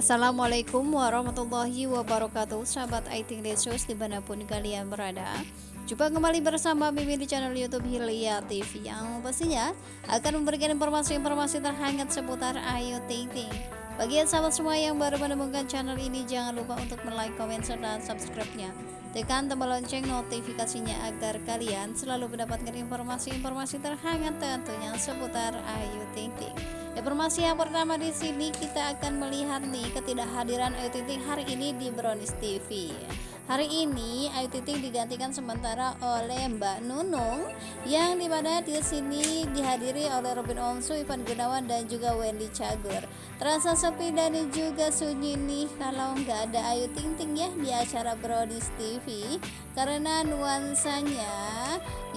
Assalamualaikum warahmatullahi wabarakatuh. Sahabat Aiting Desus di mana pun kalian berada. Jumpa kembali bersama Mimin di channel Youtube Hilya TV Yang pastinya akan memberikan informasi-informasi terhangat seputar Ayu Ting Ting. Bagi sahabat semua yang baru menemukan channel ini Jangan lupa untuk like, komen, serta subscribe-nya Tekan tombol lonceng notifikasinya agar kalian selalu mendapatkan informasi-informasi terhangat tentunya seputar Ayu Ting Ting Informasi yang pertama di sini kita akan melihat nih ketidakhadiran Ayu Ting Ting hari ini di Brownies TV. Hari ini Ayu Ting digantikan sementara oleh Mbak Nunung yang di mana di sini dihadiri oleh Robin Onsu, Ivan Gunawan dan juga Wendy Cagur. Terasa sepi dan juga sunyi nih kalau nggak ada Ayu Ting Ting ya di acara Brodis TV karena nuansanya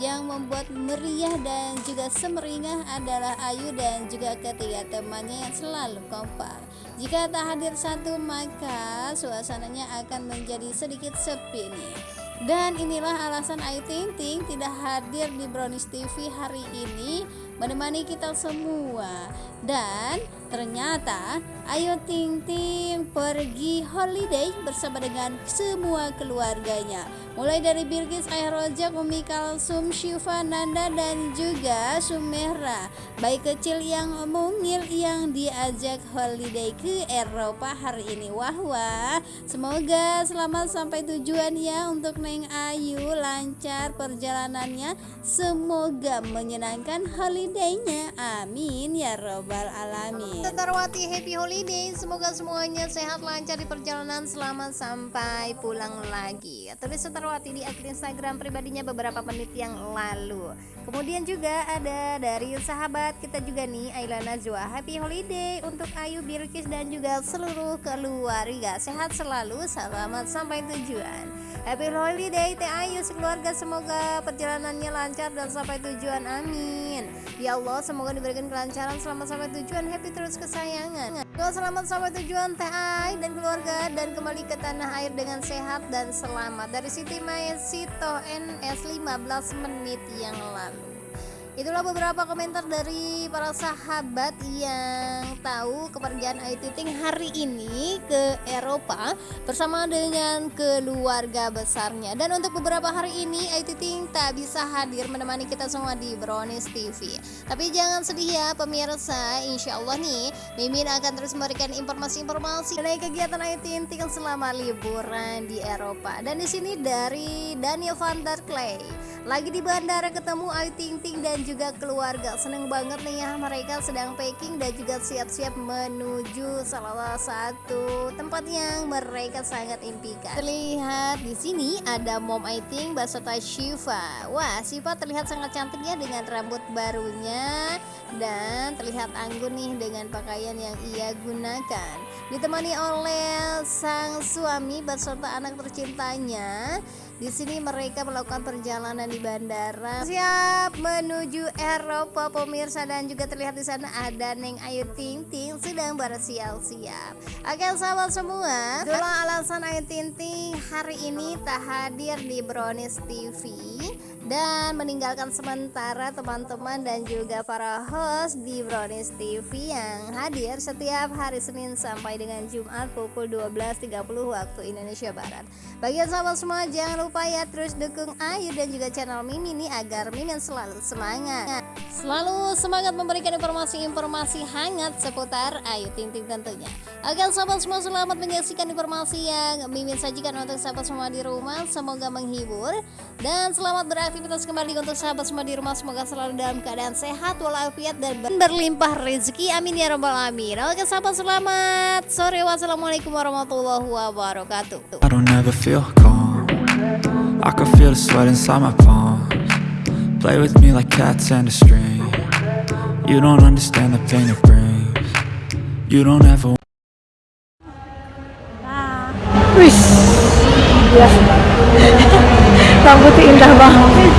yang membuat meriah dan juga semeringah adalah Ayu dan juga ketiga temannya yang selalu kompak. Jika tak hadir satu maka suasananya akan menjadi sedikit sepi nih dan inilah alasan Ayu Ting Ting tidak hadir di Brownies TV hari ini. Menemani kita semua. Dan ternyata Ayu Ting Ting pergi holiday bersama dengan semua keluarganya. Mulai dari Bilkis, Ayah Rojak, Umi Kalsum, Syifa, Nanda dan juga Sumera bayi kecil yang mungil yang diajak holiday ke Eropa hari ini. Wah wah. Semoga selamat sampai tujuan ya untuk Neng Ayu lancar perjalanannya. Semoga menyenangkan holidaynya. Amin ya robbal alamin. Tetarwati happy holiday. Semoga semuanya sehat lancar di perjalanan. Selamat sampai pulang lagi. Tulis Tetarwati di akun Instagram pribadinya beberapa menit yang lalu kemudian juga ada dari sahabat kita juga nih Ayla Najwa happy holiday untuk Ayu Birkis dan juga seluruh keluarga. Sehat selalu selamat sampai tujuan. Happy holiday Teh Ayu sekeluarga. Semoga perjalanannya lancar dan sampai tujuan. Amin. Ya Allah semoga diberikan kelancaran selamat sampai tujuan. Happy terus kesayangan Selamat sampai tujuan Teh Ayu dan keluarga dan kembali ke tanah air dengan sehat dan selamat. Dari Siti Maya Sito NS 15 menit yang lalu Itulah beberapa komentar dari para sahabat yang tahu kepergian Ayu Ting Ting hari ini ke Eropa bersama dengan keluarga besarnya. Dan untuk beberapa hari ini Ayu Ting Ting tak bisa hadir menemani kita semua di Brownies TV. Tapi jangan sedih ya pemirsa, insya Allah nih Mimin akan terus memberikan informasi-informasi mengenai kegiatan Ayu Ting Ting selama liburan di Eropa. Dan di sini dari Daniel van der Clay lagi di bandara ketemu Ayu Ting Ting dan juga keluarga. Seneng banget nih ya mereka sedang packing dan juga siap-siap menuju salah satu tempat yang mereka sangat impikan. Terlihat di sini ada Mom Aiting beserta Shiva. Wah Shiva terlihat sangat cantik ya dengan rambut barunya. Dan terlihat anggun nih dengan pakaian yang ia gunakan. Ditemani oleh sang suami beserta anak tercintanya di sini mereka melakukan perjalanan di bandara siap menuju Eropa pemirsa dan juga terlihat di sana ada Neng Ayu Ting Ting sedang bersiap-siap. Oke sahabat semua, itulah alasan Ayu Ting Ting hari ini tak hadir di Brownies TV dan meninggalkan sementara teman-teman dan juga para host di Brownies TV yang hadir setiap hari Senin sampai dengan Jumat pukul 12.30 waktu Indonesia Barat. Bagi sahabat semua jangan lupa ya terus dukung Ayu dan juga channel Mimi ini agar Mimin selalu semangat. Selalu semangat memberikan informasi-informasi hangat seputar Ayu Ting Ting tentunya. Agar sahabat semua selamat menyaksikan informasi yang Mimin sajikan untuk sahabat semua di rumah. Semoga menghibur Dan selamat beraktivitas kembali untuk sahabat semua di rumah. Semoga selalu dalam keadaan sehat walafiat dan berlimpah rezeki. Amin ya robbal alamin. Oke sahabat selamat sore. Wassalamualaikum warahmatullahi wabarakatuh. Feel calm. I can feel the sweat inside my palms. Play with me like cats and a string. You don't understand the pain it brings. You don't ever Wih, ya. Rambutnya indah banget.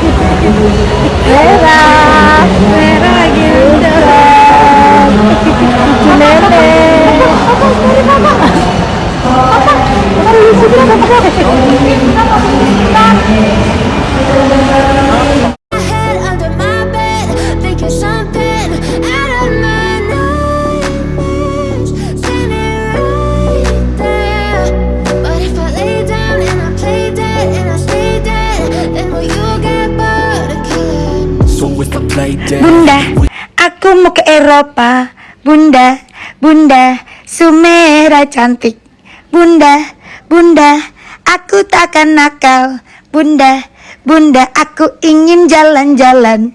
Merah, merah lagi indah. Cucu nenek. Bunda, aku mau ke Eropa. Bunda, Bunda, Sumera cantik. Bunda, Bunda, aku takkan nakal. Bunda, Bunda, aku ingin jalan-jalan.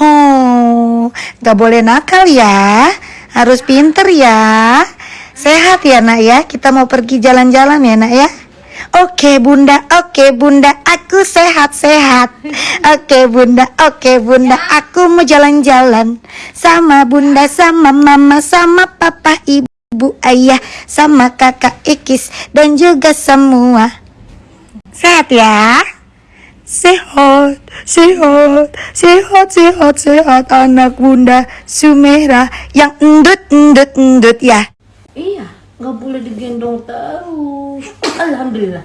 Oh, gak boleh nakal ya. Harus pinter ya. Sehat ya nak ya. Kita mau pergi jalan-jalan ya nak ya. Oke bunda, oke bunda, aku sehat-sehat. Oke bunda, oke bunda, aku mau jalan-jalan sama bunda, sama mama, sama papa, ibu, ayah, sama kakak Ikis dan juga semua. Sehat ya? Sehat, sehat, sehat, sehat, sehat anak bunda Sumera yang endut, endut, endut ya. Iya, nggak boleh digendong terus. Alhamdulillah.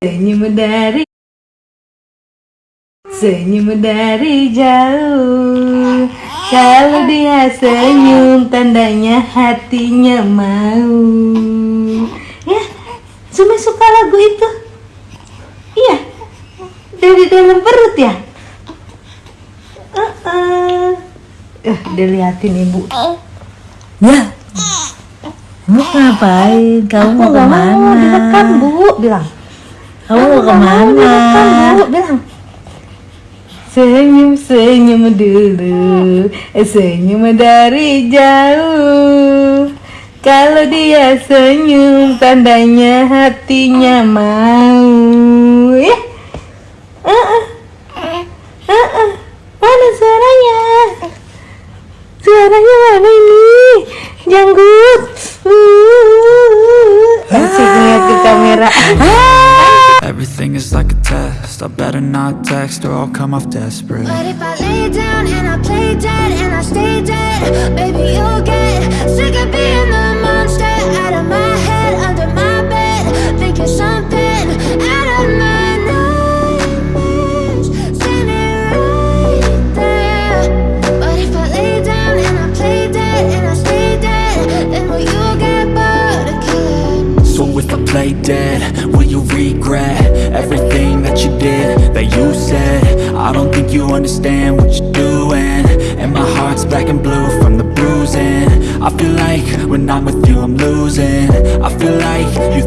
Senyum dari Senyum dari jauh. Kalau dia senyum tandanya hatinya mau. Ya, Sumi suka lagu itu? Iya. Dari dalam perut ya? Uh-uh. Eh, dilihatin ibu. Ya Kamu ngapain? Kamu mau ke mana? Mau direkam bu, bilang. Kamu mau ke mana? Direkam bu, bilang. Senyum senyum dulu, eh, senyum dari jauh. Kalau dia senyum, tandanya hatinya mau. Ya, uh -uh. Uh -uh. mana suaranya? Suaranya mana ini? Janggut. Asik ngeliat ke kamera. Everything is like a test I better not text or I'll come off desperate But if I lay down and I play dead and I stay dead, baby, you'll get sick of being the monster out of my head, under will you regret Everything that you did, that you said? I don't think you understand what you're doing And my heart's black and blue from the bruising. I feel like when I'm with you I'm losing. I feel like you